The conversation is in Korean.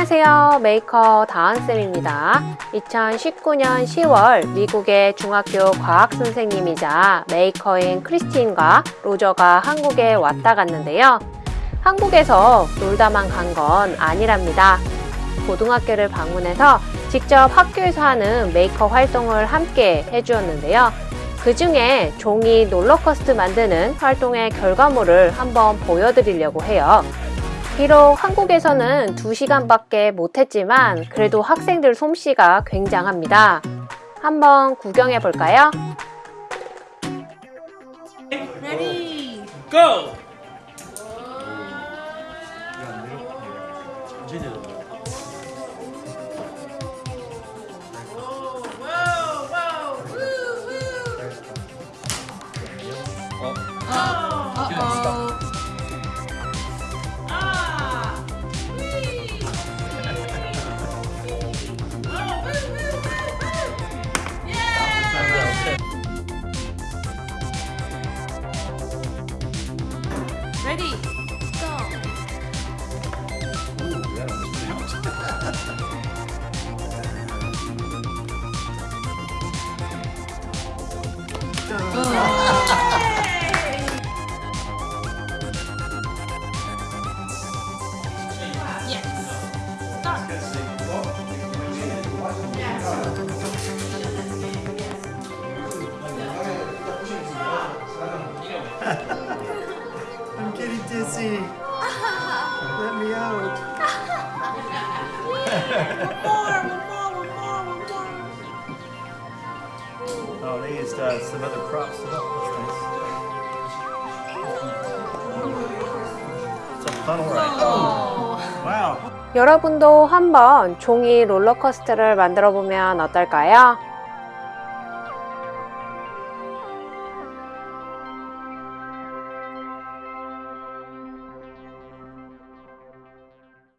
안녕하세요. 메이커 다은쌤입니다. 2019년 10월 미국의 중학교 과학 선생님이자 메이커인 크리스틴과 로저가 한국에 왔다 갔는데요. 한국에서 놀다만 간 건 아니랍니다. 고등학교를 방문해서 직접 학교에서 하는 메이커 활동을 함께 해주었는데요. 그 중에 종이 롤러코스터 만드는 활동의 결과물을 한번 보여드리려고 해요 비록 한국에서는 2시간밖에 못했지만 그래도 학생들 솜씨가 굉장합니다. 한번 구경해 볼까요? Ready. Go! Whoa, whoa, whoa. Ready, go. Ooh, dizzy. Let me out. More, one more, one more, one more. Oh, they used uh, some other props. Oh, that's nice. It's a funnel ride. Oh, wow. 여러분도 한번 종이 롤러코스터를 만들어 보면 어떨까요?